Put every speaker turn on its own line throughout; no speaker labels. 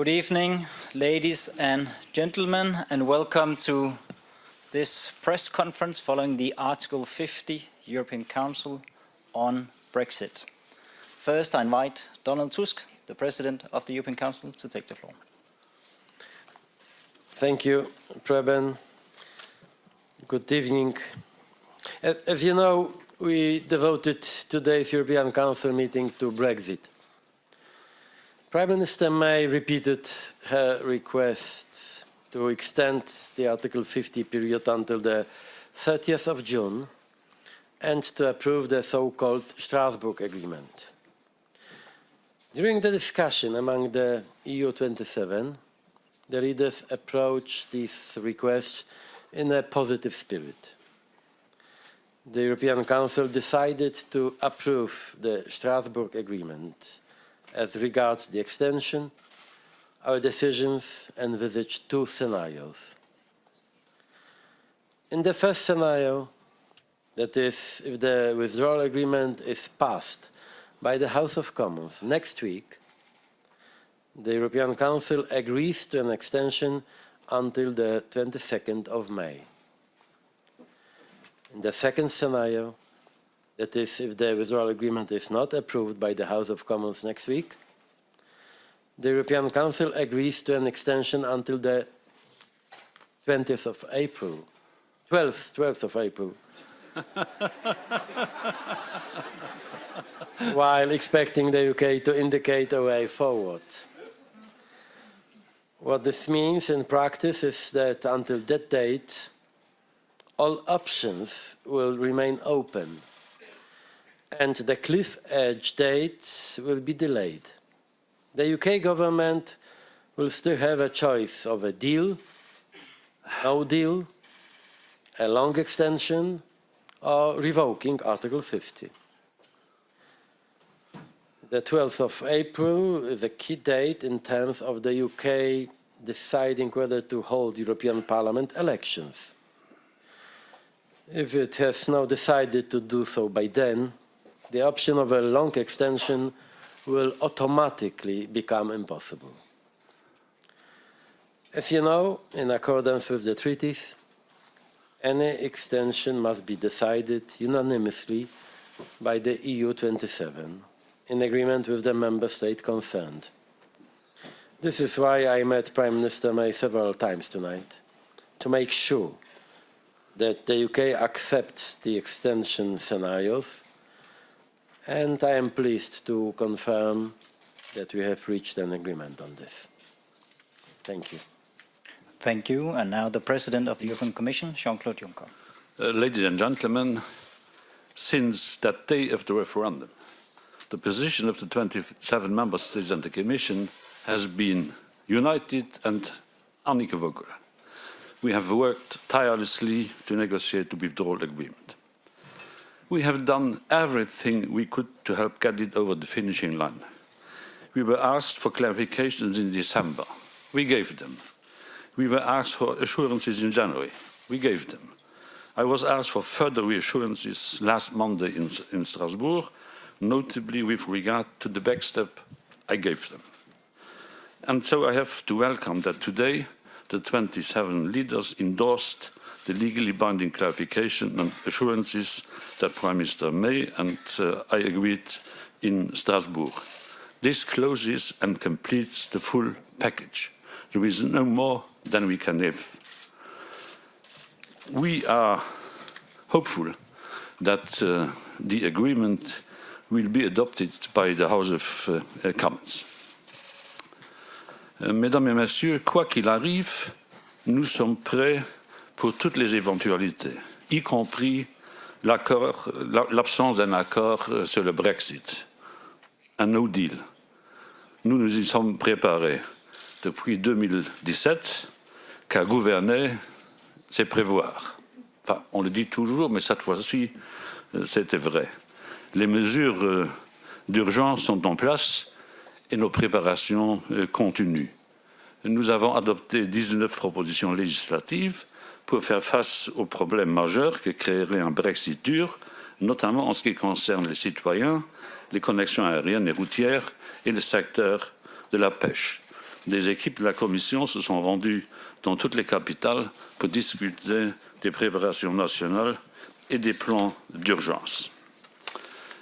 Good evening, ladies and gentlemen, and welcome to this press conference following the Article 50 European Council on Brexit. First, I invite Donald Tusk, the President of the European Council, to take the floor.
Thank you, Preben. Good evening. As you know, we devoted today's European Council meeting to Brexit. Prime Minister May repeated her request to extend the Article 50 period until the 30th of June and to approve the so-called Strasbourg Agreement. During the discussion among the EU27, the leaders approached this request in a positive spirit. The European Council decided to approve the Strasbourg Agreement as regards the extension, our decisions envisage two scenarios. In the first scenario, that is, if the withdrawal agreement is passed by the House of Commons next week, the European Council agrees to an extension until the 22nd of May. In the second scenario, that is, if the withdrawal agreement is not approved by the House of Commons next week, the European Council agrees to an extension until the 20th of April, 12th, 12th of April, while expecting the UK to indicate a way forward. What this means in practice is that until that date, all options will remain open and the cliff edge date will be delayed. The UK government will still have a choice of a deal, no deal, a long extension, or revoking Article 50. The 12th of April is a key date in terms of the UK deciding whether to hold European Parliament elections. If it has now decided to do so by then, the option of a long extension will automatically become impossible. As you know, in accordance with the treaties, any extension must be decided unanimously by the EU27 in agreement with the member state concerned. This is why I met Prime Minister May several times tonight, to make sure that the UK accepts the extension scenarios and I am pleased to confirm that we have reached an agreement on this. Thank you.
Thank you. And now the President of the European Commission, Jean-Claude Juncker.
Uh, ladies and gentlemen, since that day of the referendum, the position of the 27 member states and the Commission has been united and unequivocal. We have worked tirelessly to negotiate the withdrawal agreement. We have done everything we could to help get it over the finishing line. We were asked for clarifications in December. We gave them. We were asked for assurances in January. We gave them. I was asked for further reassurances last Monday in, in Strasbourg, notably with regard to the backstop I gave them. And so I have to welcome that today the 27 leaders endorsed the legally binding clarification and assurances that Prime Minister May and uh, I agreed in Strasbourg. This closes and completes the full package. There is no more than we can give. We are hopeful that uh, the agreement will be adopted by the House of uh, Commons. Uh, mesdames et Messieurs, quoi qu'il arrive, nous sommes prêts pour toutes les éventualités, y compris l'absence d'un accord euh, sur le Brexit, un no deal. Nous nous y sommes préparés depuis 2017, car gouverner, c'est prévoir. Enfin, on le dit toujours, mais cette fois-ci, euh, c'était vrai. Les mesures euh, d'urgence sont en place et nos préparations continuent. Nous avons adopté 19 propositions législatives pour faire face aux problèmes majeurs que créerait un Brexit dur, notamment en ce qui concerne les citoyens, les connexions aériennes et routières et le secteur de la pêche. des équipes de la Commission se sont rendues dans toutes les capitales pour discuter des préparations nationales et des plans d'urgence.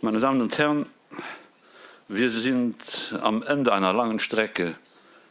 Meine Damen und Herren, wir sind am Ende einer langen Strecke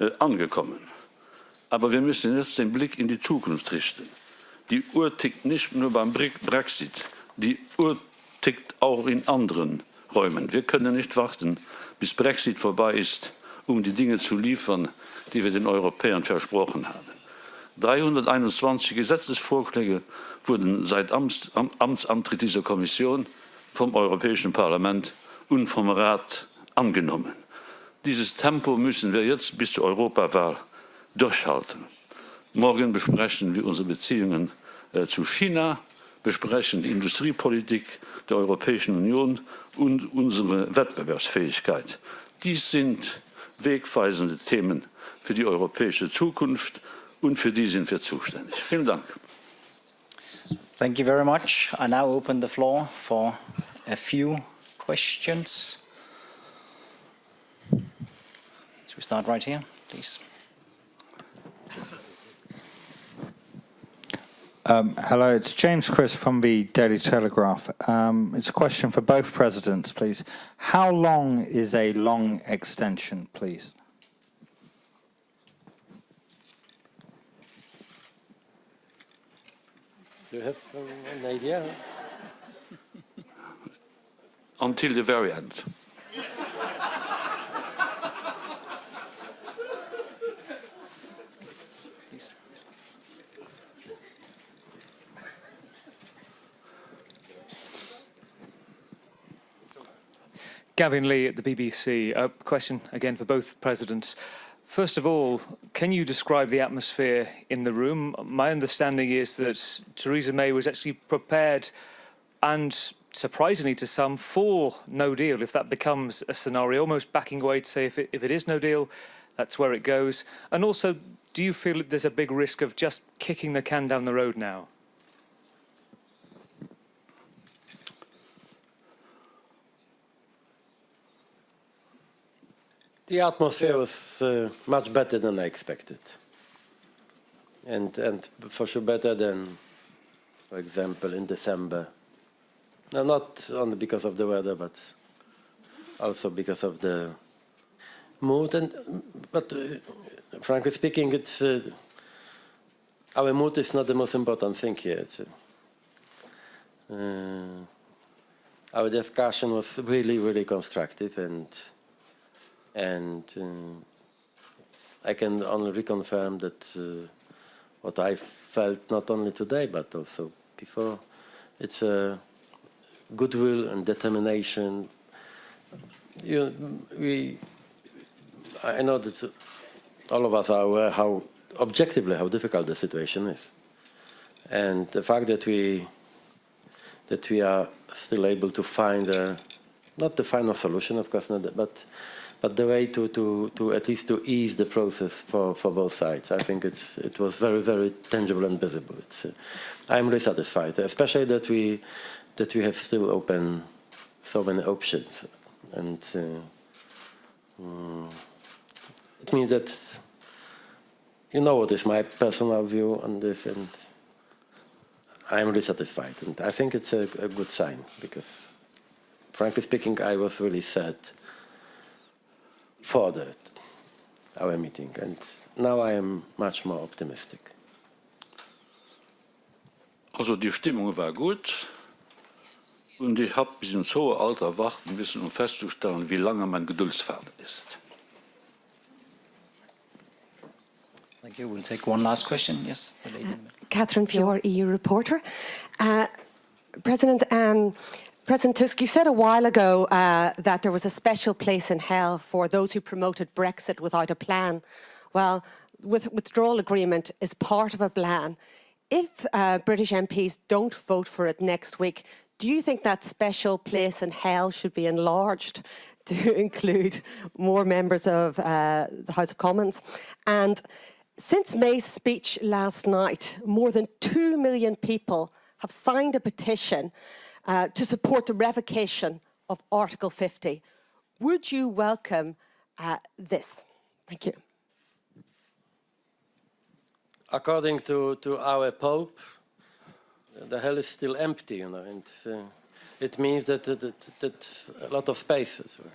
äh, angekommen. Aber wir müssen jetzt den Blick in die Zukunft richten. Die Uhr tickt nicht nur beim Brexit, die Uhr tickt auch in anderen Räumen. Wir können nicht warten, bis Brexit vorbei ist, um die Dinge zu liefern, die wir den Europäern versprochen haben. 321 Gesetzesvorschläge wurden seit Amts, Am, Amtsantritt dieser Kommission vom Europäischen Parlament und vom Rat angenommen. Dieses Tempo müssen wir jetzt bis zur Europawahl durchhalten. Morgen besprechen wir unsere Beziehungen äh, zu China, besprechen die Industriepolitik der Europäischen Union und unsere Wettbewerbsfähigkeit. Dies sind wegweisende Themen für die europäische Zukunft und für die sind wir zuständig. Vielen Dank.
Thank you very much. I now open the floor for a few questions. So we start right here, please.
Um, hello, it's James Crisp from the Daily Telegraph. Um, it's a question for both presidents, please. How long is a long extension, please?
Do you have um, an idea?
Until the very end.
Gavin Lee at the BBC. A uh, question again for both presidents. First of all, can you describe the atmosphere in the room? My understanding is that Theresa May was actually prepared and surprisingly to some for no deal if that becomes a scenario, almost backing away to say if it, if it is no deal, that's where it goes. And also, do you feel that there's a big risk of just kicking the can down the road now?
The atmosphere was uh, much better than I expected. And, and for sure better than, for example, in December. No, not only because of the weather, but also because of the mood. And, but uh, frankly speaking, it's, uh, our mood is not the most important thing here. Uh, our discussion was really, really constructive and and uh, I can only reconfirm that uh, what I felt not only today but also before, it's a goodwill and determination. You, we, I know that all of us are aware how objectively how difficult the situation is, and the fact that we that we are still able to find a, not the final solution, of course, not, but but the way to, to, to at least to ease the process for, for both sides. I think it's, it was very, very tangible and visible. Uh, I'm really satisfied, especially that we, that we have still open so many options. And uh, um, it means that you know what is my personal view on this, and I'm really satisfied. And I think it's a, a good sign because, frankly speaking, I was really sad furthered our meeting, and now I am much more optimistic.
Also die Stimmung war gut und ich habe bis ins hohe Alter warten müssen, um festzustellen, wie lange mein Geduldsfaden ist.
Thank you. We'll take one last question. Yes, the lady.
Catherine Fior, EU reporter. Uh, President, um, President Tusk, you said a while ago uh, that there was a special place in hell for those who promoted Brexit without a plan. Well, with withdrawal agreement is part of a plan. If uh, British MPs don't vote for it next week, do you think that special place in hell should be enlarged to include more members of uh, the House of Commons? And since May's speech last night, more than 2 million people have signed a petition uh, to support the revocation of Article 50. Would you welcome uh, this? Thank you.
according to, to our Pope, the hell is still empty, you know, and uh, it means that, that, that, that a lot of space as well.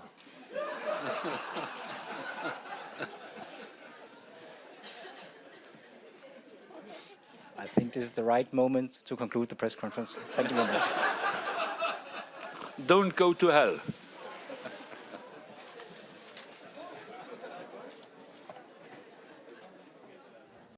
I think this is the right moment to conclude the press conference. Thank you very much.
Don't go to hell.